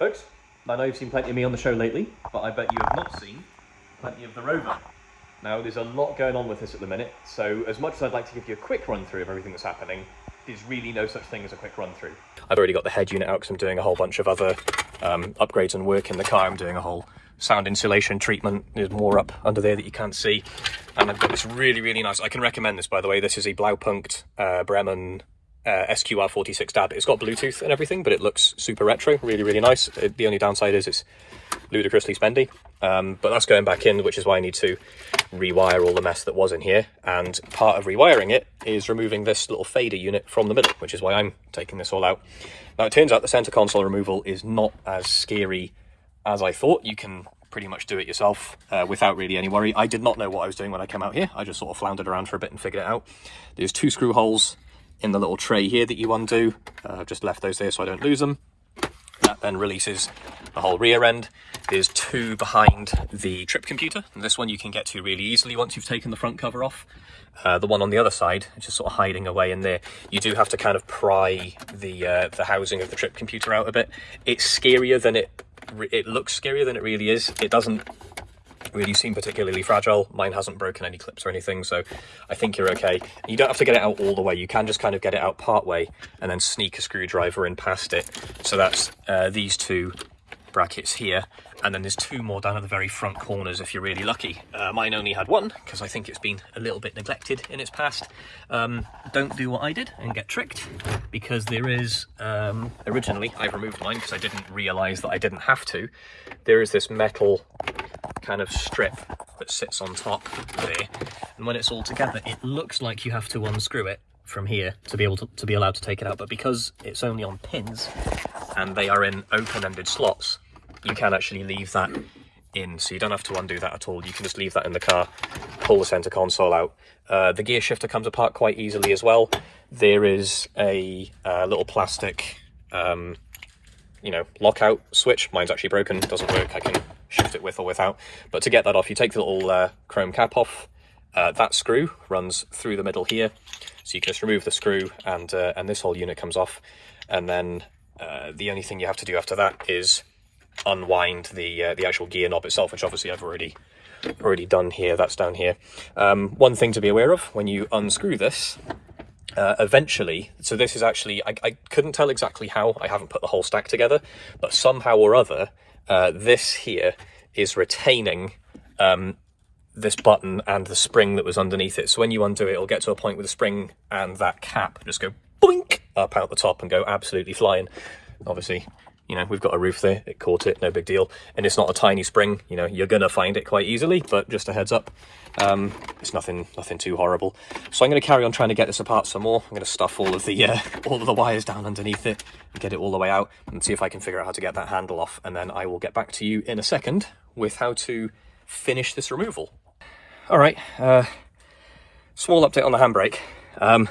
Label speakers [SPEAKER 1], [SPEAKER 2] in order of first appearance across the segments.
[SPEAKER 1] Folks, I know you've seen plenty of me on the show lately, but I bet you have not seen plenty of the Rover. Now there's a lot going on with this at the minute, so as much as I'd like to give you a quick run through of everything that's happening, there's really no such thing as a quick run through. I've already got the head unit out because I'm doing a whole bunch of other um, upgrades and work in the car. I'm doing a whole sound insulation treatment. There's more up under there that you can't see. And I've got this really, really nice, I can recommend this by the way. This is a Blaupunkt uh, Bremen uh, SQR46 DAB. It's got Bluetooth and everything, but it looks super retro, really, really nice. It, the only downside is it's ludicrously spendy, um, but that's going back in, which is why I need to rewire all the mess that was in here. And part of rewiring it is removing this little fader unit from the middle, which is why I'm taking this all out. Now, it turns out the center console removal is not as scary as I thought. You can pretty much do it yourself uh, without really any worry. I did not know what I was doing when I came out here. I just sort of floundered around for a bit and figured it out. There's two screw holes in the little tray here that you undo. Uh, I've just left those there so I don't lose them. That then releases the whole rear end. There's two behind the trip computer. And this one you can get to really easily once you've taken the front cover off. Uh, the one on the other side, just sort of hiding away in there, you do have to kind of pry the uh, the housing of the trip computer out a bit. It's scarier than it it looks scarier than it really is. It doesn't really seem particularly fragile. Mine hasn't broken any clips or anything, so I think you're okay. You don't have to get it out all the way. You can just kind of get it out part way and then sneak a screwdriver in past it. So that's uh, these two brackets here and then there's two more down at the very front corners if you're really lucky uh, mine only had one because i think it's been a little bit neglected in its past um, don't do what i did and get tricked because there is um, originally i removed mine because i didn't realize that i didn't have to there is this metal kind of strip that sits on top there. And when it's all together it looks like you have to unscrew it from here to be able to, to be allowed to take it out. But because it's only on pins and they are in open-ended slots you can actually leave that in. So you don't have to undo that at all. You can just leave that in the car pull the center console out. Uh, the gear shifter comes apart quite easily as well. There is a uh, little plastic um, you know lockout switch. Mine's actually broken. Doesn't work. I can shift it with or without. But to get that off you take the little uh, chrome cap off. Uh, that screw runs through the middle here. So you can just remove the screw and uh, and this whole unit comes off. And then uh, the only thing you have to do after that is unwind the uh, the actual gear knob itself, which obviously I've already already done here. That's down here. Um, one thing to be aware of when you unscrew this, uh, eventually, so this is actually, I, I, couldn't tell exactly how, I haven't put the whole stack together, but somehow or other, uh, this here is retaining um, this button and the spring that was underneath it. So when you undo it, it'll get to a point where the spring and that cap just go boink up out the top and go absolutely flying. Obviously, you know, we've got a roof there, it caught it, no big deal. And it's not a tiny spring, you know, you're gonna find it quite easily, but just a heads up, um, it's nothing nothing too horrible. So I'm gonna carry on trying to get this apart some more. I'm gonna stuff all of the uh, all of the wires down underneath it and get it all the way out and see if I can figure out how to get that handle off. And then I will get back to you in a second with how to finish this removal. All right, uh, small update on the handbrake. Um,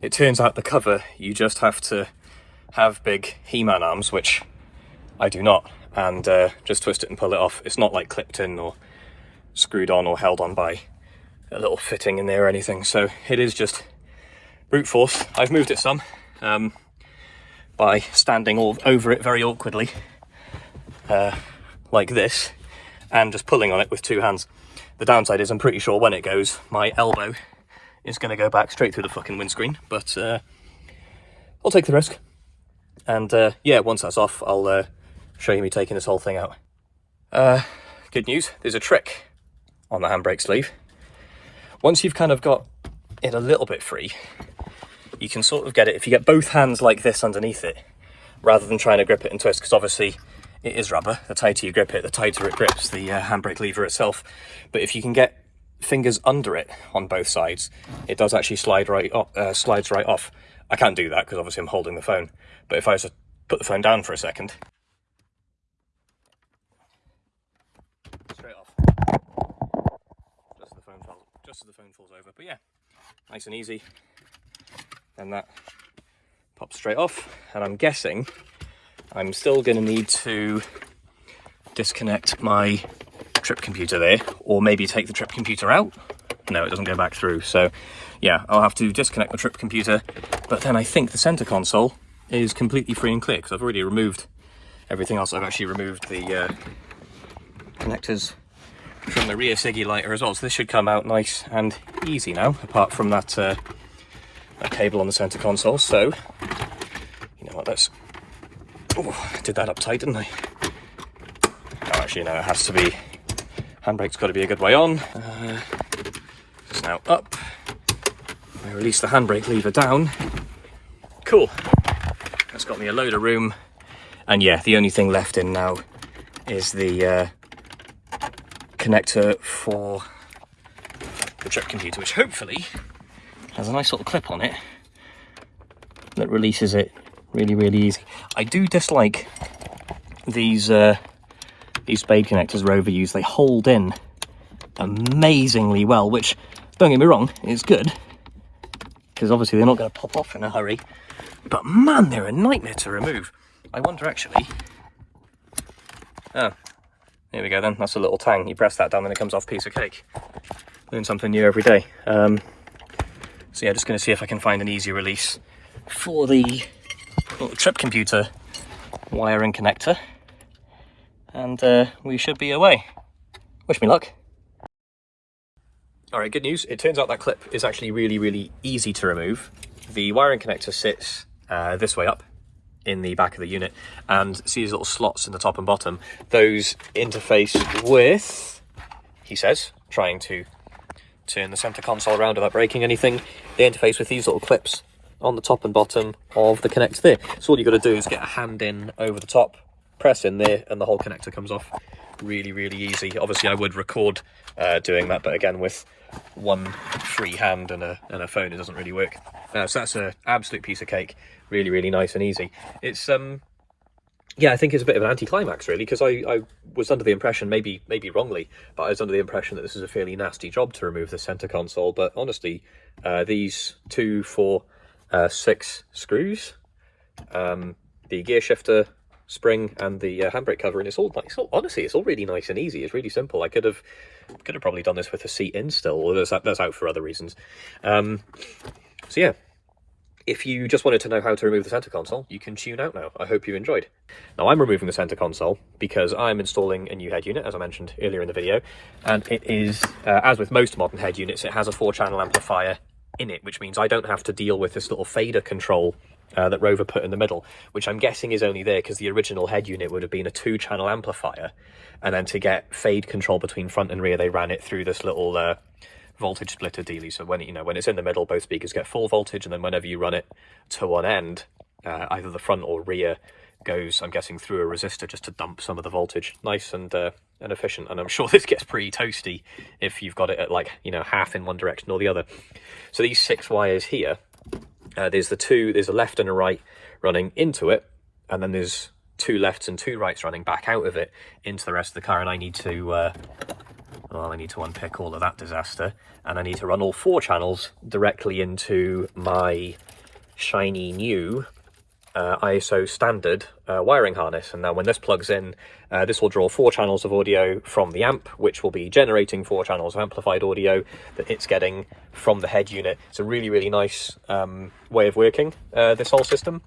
[SPEAKER 1] it turns out the cover, you just have to have big He-Man arms, which I do not, and uh, just twist it and pull it off. It's not like clipped in or screwed on or held on by a little fitting in there or anything. So it is just brute force. I've moved it some um, by standing all over it very awkwardly, uh, like this, and just pulling on it with two hands. The downside is I'm pretty sure when it goes, my elbow is going to go back straight through the fucking windscreen, but uh, I'll take the risk. And uh, yeah, once that's off, I'll uh, show you me taking this whole thing out. Uh, good news, there's a trick on the handbrake sleeve. Once you've kind of got it a little bit free, you can sort of get it, if you get both hands like this underneath it, rather than trying to grip it and twist, because obviously it is rubber, the tighter you grip it, the tighter it grips the uh, handbrake lever itself. But if you can get fingers under it on both sides, it does actually slide right off, uh, slides right off. I can't do that because obviously I'm holding the phone. But if I was to put the phone down for a second, straight off, just as the phone falls, just as the phone falls over. But yeah, nice and easy. Then that pops straight off, and I'm guessing I'm still going to need to disconnect my trip computer there, or maybe take the trip computer out. No, it doesn't go back through. So yeah, I'll have to disconnect the trip computer, but then I think the center console is completely free and clear because I've already removed everything else. I've actually removed the uh, connectors from the rear Siggy lighter as well. So this should come out nice and easy now, apart from that, uh, that cable on the center console. So, you know what, let's... Oh, I did that up tight, didn't I? Oh, actually, no, it has to be... Handbrake's got to be a good way on. Uh, now up. I release the handbrake lever down. Cool. That's got me a load of room. And yeah, the only thing left in now is the uh, connector for the trip computer, which hopefully has a nice little clip on it that releases it really, really easy. I do dislike these uh, these spade connectors Rover use. They hold in amazingly well, which, don't get me wrong, it's good, because obviously they're not going to pop off in a hurry. But man, they're a nightmare to remove. I wonder actually... Oh, here we go then, that's a little tang. You press that down and it comes off piece of cake. Learn something new every day. Um, so yeah, just going to see if I can find an easy release for the trip computer wiring connector. And uh, we should be away. Wish me luck. All right, good news. It turns out that clip is actually really, really easy to remove. The wiring connector sits uh, this way up in the back of the unit and see these little slots in the top and bottom. Those interface with, he says, trying to turn the center console around without breaking anything. They interface with these little clips on the top and bottom of the connector there. So all you've got to do is get a hand in over the top, press in there, and the whole connector comes off. Really, really easy. Obviously, I would record uh, doing that, but again, with one free hand and a, and a phone, it doesn't really work. Uh, so that's an absolute piece of cake. Really, really nice and easy. It's um, yeah, I think it's a bit of an anticlimax really, because I, I was under the impression, maybe maybe wrongly, but I was under the impression that this is a fairly nasty job to remove the center console. But honestly, uh, these two, four, uh, six screws, um, the gear shifter spring and the uh, handbrake cover, and it's all nice. All, honestly, it's all really nice and easy. It's really simple. I could have could have probably done this with a seat in still, or that's, that's out for other reasons. Um, so yeah, if you just wanted to know how to remove the center console, you can tune out now. I hope you enjoyed. Now I'm removing the center console because I'm installing a new head unit, as I mentioned earlier in the video, and it is, uh, as with most modern head units, it has a four channel amplifier in it, which means I don't have to deal with this little fader control uh, that Rover put in the middle, which I'm guessing is only there because the original head unit would have been a two channel amplifier. And then to get fade control between front and rear, they ran it through this little uh, voltage splitter dealy. So when you know when it's in the middle, both speakers get full voltage, and then whenever you run it to one end, uh, either the front or rear goes, I'm guessing, through a resistor just to dump some of the voltage. Nice and uh, and efficient. And I'm sure this gets pretty toasty if you've got it at like you know half in one direction or the other. So these six wires here, uh, there's the two, there's a left and a right running into it, and then there's two lefts and two rights running back out of it into the rest of the car and I need to uh, well, I need to unpick all of that disaster and I need to run all four channels directly into my shiny new uh, ISO standard uh, wiring harness. And now when this plugs in, uh, this will draw four channels of audio from the amp, which will be generating four channels of amplified audio that it's getting from the head unit. It's a really, really nice um, way of working uh, this whole system.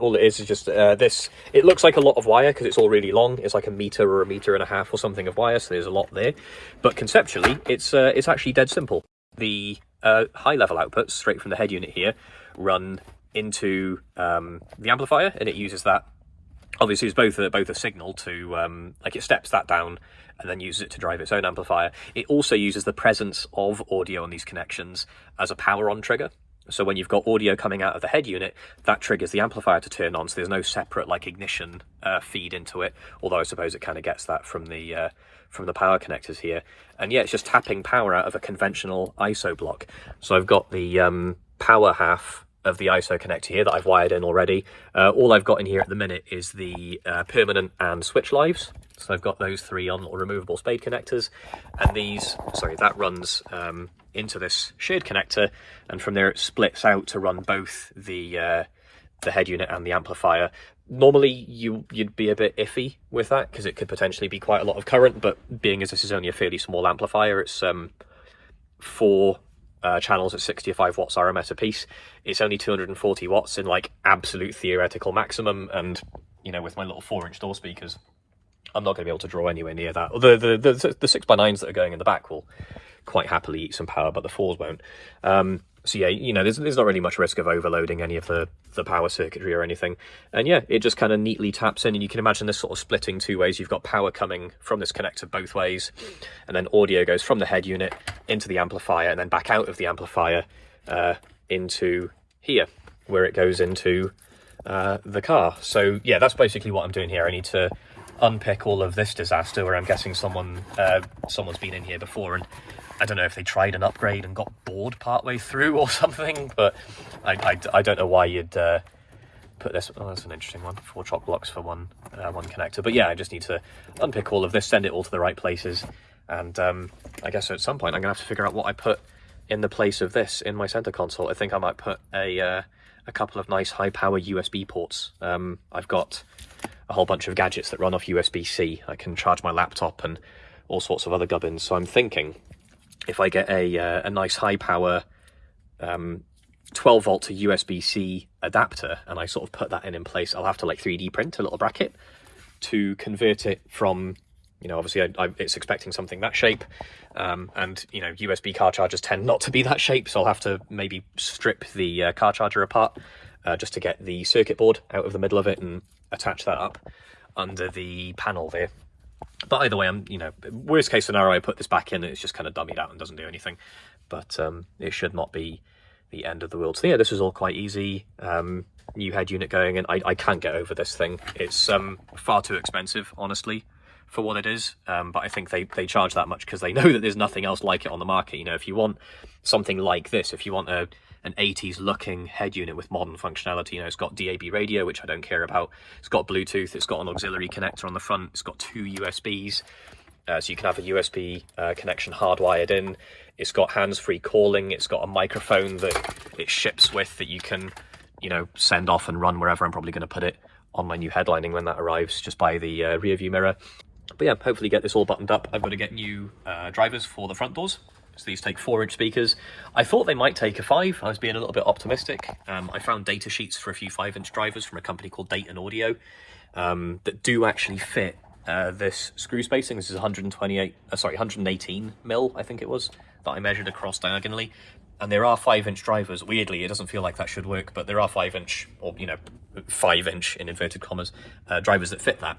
[SPEAKER 1] All it is is just uh, this, it looks like a lot of wire because it's all really long. It's like a meter or a meter and a half or something of wire, so there's a lot there. But conceptually, it's, uh, it's actually dead simple. The high level outputs straight from the head unit here run into um, the amplifier and it uses that. Obviously it's both a, both a signal to um, like it steps that down and then uses it to drive its own amplifier. It also uses the presence of audio on these connections as a power on trigger. So when you've got audio coming out of the head unit that triggers the amplifier to turn on so there's no separate like ignition uh, feed into it although i suppose it kind of gets that from the uh, from the power connectors here. And yeah it's just tapping power out of a conventional iso block. So i've got the um, power half of the ISO connector here that I've wired in already. Uh, all I've got in here at the minute is the uh, permanent and switch lives. So I've got those three on little removable spade connectors and these, sorry, that runs um, into this shared connector and from there it splits out to run both the uh, the head unit and the amplifier. Normally you, you'd be a bit iffy with that because it could potentially be quite a lot of current, but being as this is only a fairly small amplifier, it's um, four uh, channels at 65 watts RMS a piece. It's only 240 watts in like absolute theoretical maximum, and you know, with my little four inch door speakers, I'm not going to be able to draw anywhere near that. The, the, the, the six by nines that are going in the back will quite happily eat some power, but the fours won't. Um, so yeah, you know, there's, there's not really much risk of overloading any of the, the power circuitry or anything. And yeah, it just kind of neatly taps in and you can imagine this sort of splitting two ways. You've got power coming from this connector both ways and then audio goes from the head unit into the amplifier and then back out of the amplifier uh, into here where it goes into uh, the car. So yeah, that's basically what I'm doing here. I need to unpick all of this disaster where I'm guessing someone uh, someone's been in here before and I don't know if they tried an upgrade and got bored partway through or something, but I, I, I don't know why you'd uh, put this. Oh, that's an interesting one. Four chock blocks for one uh, one connector. But yeah, I just need to unpick all of this, send it all to the right places, and um, I guess at some point I'm gonna have to figure out what I put in the place of this in my center console. I think I might put a uh, a couple of nice high power USB ports. Um, I've got a whole bunch of gadgets that run off USB-C. I can charge my laptop and all sorts of other gubbins. So I'm thinking if I get a, uh, a nice high power um, 12 volt to USB-C adapter and I sort of put that in in place, I'll have to like 3D print a little bracket to convert it from, you know, obviously I, I, it's expecting something that shape um, and, you know, USB car chargers tend not to be that shape. So I'll have to maybe strip the uh, car charger apart uh, just to get the circuit board out of the middle of it and attach that up under the panel there. But either way, I'm, you know, worst case scenario, I put this back in and it's just kind of dummied out and doesn't do anything. But um, it should not be the end of the world. So yeah, this is all quite easy. Um, new head unit going in. I, I can't get over this thing. It's um, far too expensive, honestly, for what it is. Um, but I think they, they charge that much because they know that there's nothing else like it on the market. You know, if you want something like this, if you want a an 80s looking head unit with modern functionality. You know, it's got DAB radio, which I don't care about. It's got Bluetooth. It's got an auxiliary connector on the front. It's got two USBs. Uh, so you can have a USB uh, connection hardwired in. It's got hands-free calling. It's got a microphone that it ships with that you can, you know, send off and run wherever I'm probably going to put it on my new headlining when that arrives, just by the uh, rear view mirror. But yeah, hopefully get this all buttoned up. I've got to get new uh, drivers for the front doors. So these take four inch speakers. I thought they might take a five. I was being a little bit optimistic. Um, I found data sheets for a few five inch drivers from a company called Dayton Audio um, that do actually fit uh, this screw spacing. This is 128, uh, sorry, 118 mil, I think it was, that I measured across diagonally. And there are five inch drivers. Weirdly, it doesn't feel like that should work, but there are five inch, or, you know, five inch in inverted commas, uh, drivers that fit that.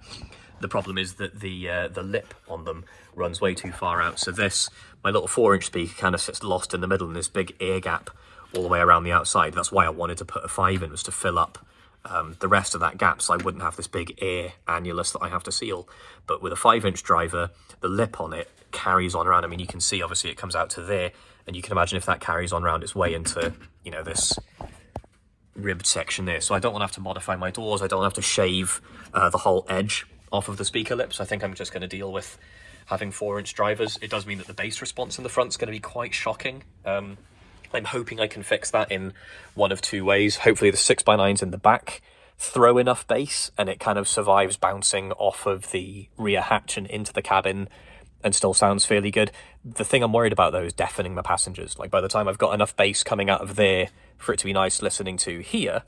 [SPEAKER 1] The problem is that the uh, the lip on them runs way too far out. So this, my little four inch speaker kind of sits lost in the middle in this big air gap all the way around the outside. That's why I wanted to put a five in, was to fill up um, the rest of that gap so I wouldn't have this big air annulus that I have to seal. But with a five inch driver, the lip on it carries on around. I mean, you can see obviously it comes out to there and you can imagine if that carries on around its way into, you know, this ribbed section there. So I don't want to have to modify my doors. I don't have to shave uh, the whole edge off of the speaker lips. I think I'm just going to deal with having four inch drivers. It does mean that the bass response in the front is going to be quite shocking. Um, I'm hoping I can fix that in one of two ways. Hopefully the 6x9s in the back throw enough bass and it kind of survives bouncing off of the rear hatch and into the cabin and still sounds fairly good. The thing I'm worried about though is deafening my passengers. Like by the time I've got enough bass coming out of there for it to be nice listening to here,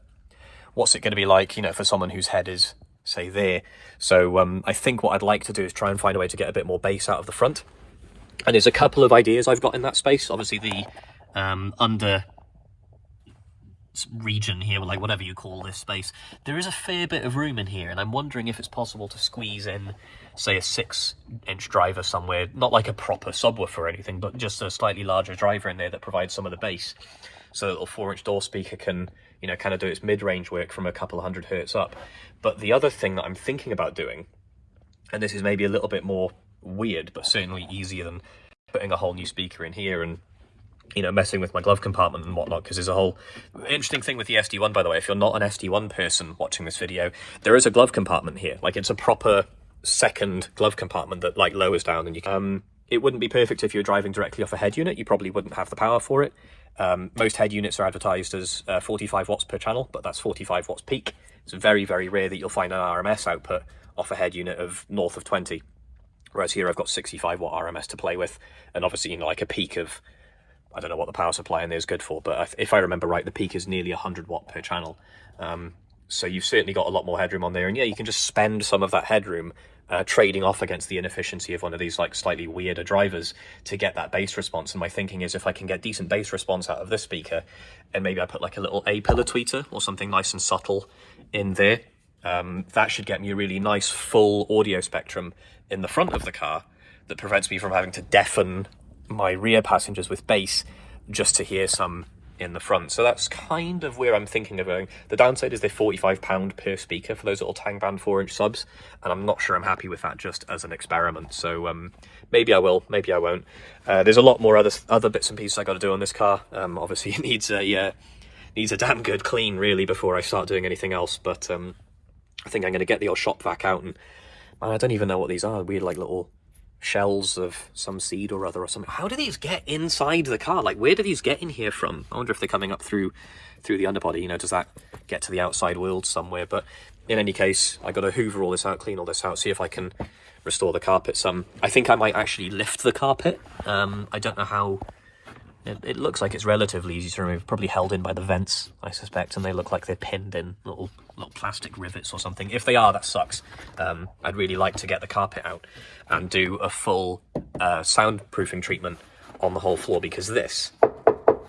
[SPEAKER 1] what's it going to be like, you know, for someone whose head is say there. So um, I think what I'd like to do is try and find a way to get a bit more bass out of the front. And there's a couple of ideas I've got in that space. Obviously the um, under region here, like whatever you call this space, there is a fair bit of room in here, and I'm wondering if it's possible to squeeze in, say, a six-inch driver somewhere, not like a proper subwoofer or anything, but just a slightly larger driver in there that provides some of the bass, so a little four-inch door speaker can you know, kind of do its mid-range work from a couple of hundred hertz up. But the other thing that I'm thinking about doing, and this is maybe a little bit more weird, but certainly easier than putting a whole new speaker in here and you know, messing with my glove compartment and whatnot, because there's a whole interesting thing with the SD1, by the way. If you're not an SD1 person watching this video, there is a glove compartment here. Like, it's a proper second glove compartment that, like, lowers down and you can... Um, it wouldn't be perfect if you're driving directly off a head unit. You probably wouldn't have the power for it. Um, most head units are advertised as uh, 45 watts per channel, but that's 45 watts peak. It's very, very rare that you'll find an RMS output off a head unit of north of 20. Whereas here I've got 65 watt RMS to play with, and obviously, you know, like a peak of, I don't know what the power supply in there is good for, but if I remember right, the peak is nearly 100 watt per channel. Um, So you've certainly got a lot more headroom on there. And yeah, you can just spend some of that headroom uh, trading off against the inefficiency of one of these like slightly weirder drivers to get that bass response. And my thinking is if I can get decent bass response out of this speaker, and maybe I put like a little A pillar tweeter or something nice and subtle in there, um, that should get me a really nice full audio spectrum in the front of the car that prevents me from having to deafen my rear passengers with bass just to hear some in the front. So that's kind of where I'm thinking of going. The downside is they're £45 per speaker for those little Tang Band 4-inch subs, and I'm not sure I'm happy with that just as an experiment. So um, maybe I will, maybe I won't. Uh, there's a lot more other other bits and pieces I got to do on this car. Um, obviously, it needs a uh, needs a damn good clean really before I start doing anything else. But um, I think I'm going to get the old shop vac out and man, I don't even know what these are. Weird like little shells of some seed or other or something. How do these get inside the car? Like, where do these get in here from? I wonder if they're coming up through through the underbody. You know, does that get to the outside world somewhere? But in any case, I got to hoover all this out, clean all this out, see if I can restore the carpet some. I think I might actually lift the carpet. Um, I don't know how... It, it looks like it's relatively easy to remove, probably held in by the vents, I suspect, and they look like they're pinned in little little plastic rivets or something. If they are, that sucks. Um, I'd really like to get the carpet out and do a full uh, soundproofing treatment on the whole floor because this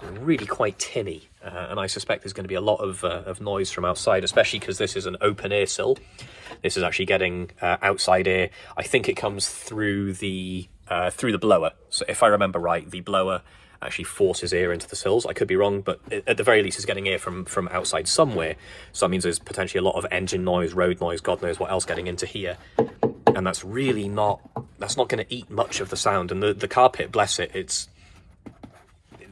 [SPEAKER 1] is really quite tinny. Uh, and I suspect there's going to be a lot of, uh, of noise from outside, especially because this is an open air sill. This is actually getting uh, outside air. I think it comes through the uh, through the blower. So if I remember right, the blower actually forces air into the sills. I could be wrong, but at the very least, it's getting air from from outside somewhere. So that means there's potentially a lot of engine noise, road noise, God knows what else getting into here, and that's really not that's not going to eat much of the sound. And the the carpet, bless it, it's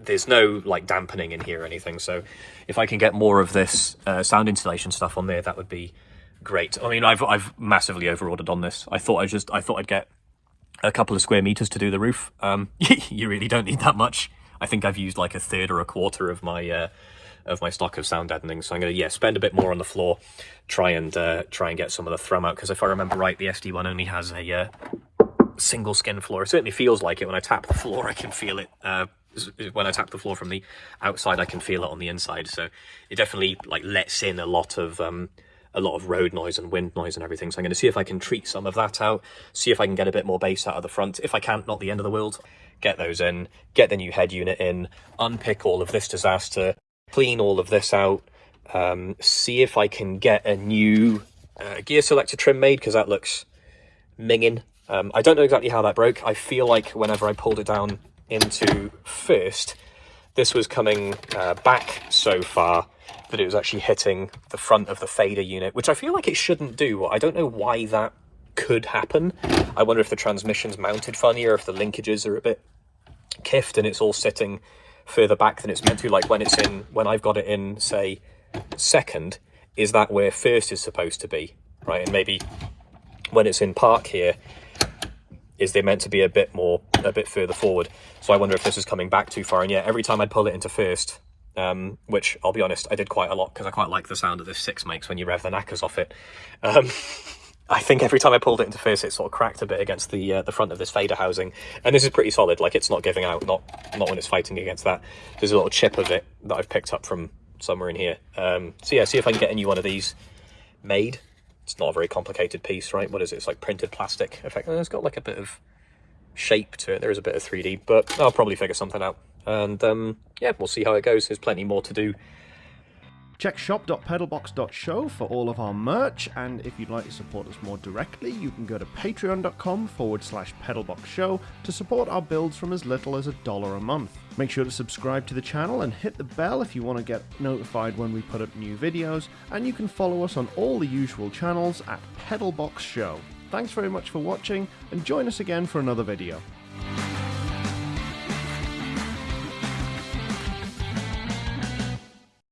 [SPEAKER 1] there's no like dampening in here or anything. So if I can get more of this uh, sound insulation stuff on there, that would be great. I mean, I've I've massively overordered on this. I thought I just I thought I'd get a couple of square meters to do the roof. Um, you really don't need that much. I think I've used like a third or a quarter of my uh, of my stock of sound deadening. So I'm going to yeah spend a bit more on the floor, try and uh, try and get some of the thrum out because if I remember right, the SD one only has a uh, single skin floor. It certainly feels like it when I tap the floor. I can feel it. Uh, when I tap the floor from the outside, I can feel it on the inside. So it definitely like lets in a lot of um, a lot of road noise and wind noise and everything. So I'm going to see if I can treat some of that out, see if I can get a bit more bass out of the front. If I can't, not the end of the world. Get those in, get the new head unit in, unpick all of this disaster, clean all of this out, um, see if I can get a new uh, gear selector trim made because that looks minging. Um, I don't know exactly how that broke. I feel like whenever I pulled it down into first, this was coming uh, back so far that it was actually hitting the front of the fader unit, which I feel like it shouldn't do. I don't know why that could happen. I wonder if the transmission's mounted funny or if the linkages are a bit kiffed and it's all sitting further back than it's meant to. Like when it's in, when I've got it in, say, second, is that where first is supposed to be, right? And maybe when it's in park here, is they meant to be a bit more, a bit further forward. So I wonder if this is coming back too far. And yeah, every time I pull it into first, um, which I'll be honest, I did quite a lot because I quite like the sound that this six makes when you rev the knackers off it. Um, I think every time I pulled it into first, it sort of cracked a bit against the uh, the front of this fader housing, and this is pretty solid. Like it's not giving out, not not when it's fighting against that. There's a little chip of it that I've picked up from somewhere in here. Um, so yeah, see if I can get a new one of these made. It's not a very complicated piece, right? What is it? It's like printed plastic. Effect. It's got like a bit of shape to it. There is a bit of 3D, but I'll probably figure something out. And um, yeah, we'll see how it goes. There's plenty more to do.
[SPEAKER 2] Check shop.pedalbox.show for all of our merch, and if you'd like to support us more directly, you can go to patreon.com forward slash pedalboxshow to support our builds from as little as a dollar a month. Make sure to subscribe to the channel and hit the bell if you want to get notified when we put up new videos, and you can follow us on all the usual channels at Pedalbox Show. Thanks very much for watching, and join us again for another video.